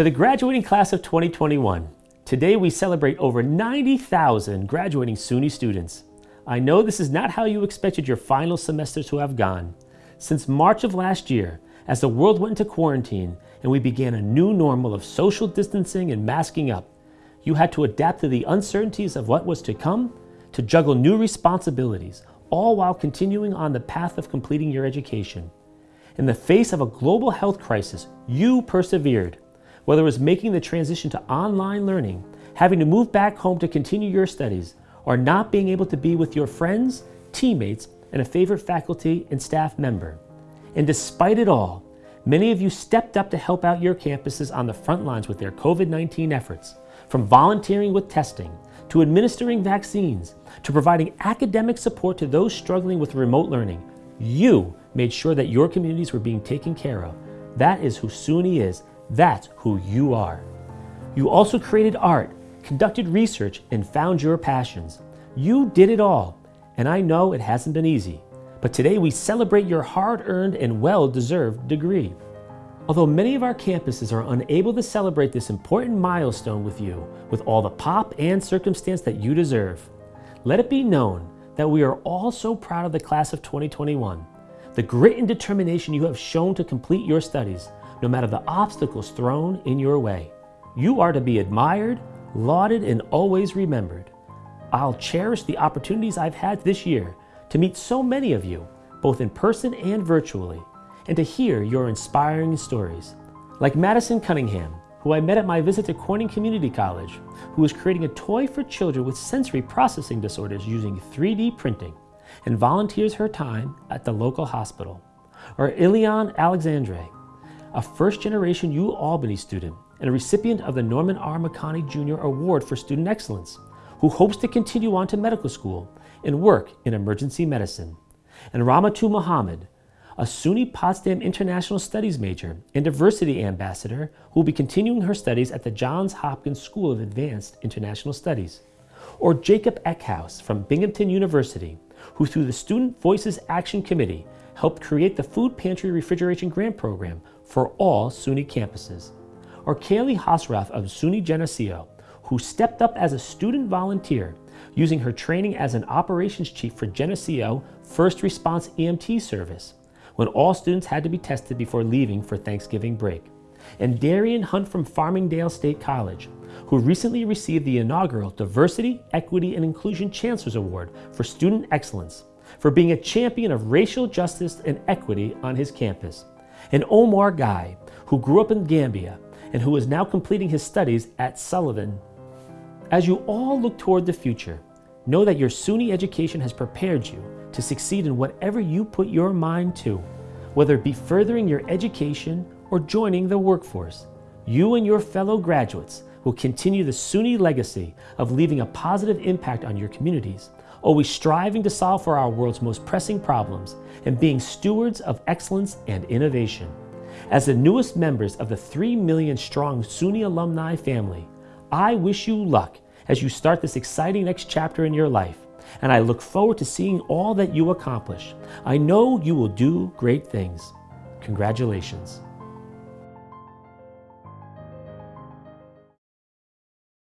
To the graduating class of 2021, today we celebrate over 90,000 graduating SUNY students. I know this is not how you expected your final semester to have gone. Since March of last year, as the world went into quarantine and we began a new normal of social distancing and masking up, you had to adapt to the uncertainties of what was to come, to juggle new responsibilities, all while continuing on the path of completing your education. In the face of a global health crisis, you persevered. Whether it was making the transition to online learning, having to move back home to continue your studies, or not being able to be with your friends, teammates, and a favorite faculty and staff member. And despite it all, many of you stepped up to help out your campuses on the front lines with their COVID-19 efforts, from volunteering with testing, to administering vaccines, to providing academic support to those struggling with remote learning. You made sure that your communities were being taken care of. That is who SUNY is. That's who you are. You also created art, conducted research, and found your passions. You did it all, and I know it hasn't been easy. But today we celebrate your hard-earned and well-deserved degree. Although many of our campuses are unable to celebrate this important milestone with you with all the pop and circumstance that you deserve, let it be known that we are all so proud of the class of 2021 the grit and determination you have shown to complete your studies, no matter the obstacles thrown in your way. You are to be admired, lauded, and always remembered. I'll cherish the opportunities I've had this year to meet so many of you, both in person and virtually, and to hear your inspiring stories. Like Madison Cunningham, who I met at my visit to Corning Community College, who is creating a toy for children with sensory processing disorders using 3D printing and volunteers her time at the local hospital. Or Ilion Alexandre, a first-generation U Albany student and a recipient of the Norman R. McConney Jr. Award for Student Excellence, who hopes to continue on to medical school and work in emergency medicine. And Ramatu Muhammad, a SUNY Potsdam International Studies major and diversity ambassador who will be continuing her studies at the Johns Hopkins School of Advanced International Studies. Or Jacob Eckhouse from Binghamton University, who through the Student Voices Action Committee helped create the Food Pantry Refrigeration Grant Program for all SUNY campuses. Or Kaylee Hosrath of SUNY Geneseo, who stepped up as a student volunteer using her training as an operations chief for Geneseo First Response EMT service when all students had to be tested before leaving for Thanksgiving break. And Darian Hunt from Farmingdale State College, who recently received the inaugural Diversity, Equity, and Inclusion Chancellor's Award for Student Excellence for being a champion of racial justice and equity on his campus. And Omar Guy, who grew up in Gambia and who is now completing his studies at Sullivan. As you all look toward the future, know that your SUNY education has prepared you to succeed in whatever you put your mind to, whether it be furthering your education or joining the workforce. You and your fellow graduates will continue the SUNY legacy of leaving a positive impact on your communities, always striving to solve for our world's most pressing problems and being stewards of excellence and innovation. As the newest members of the 3 million strong SUNY alumni family, I wish you luck as you start this exciting next chapter in your life, and I look forward to seeing all that you accomplish. I know you will do great things. Congratulations.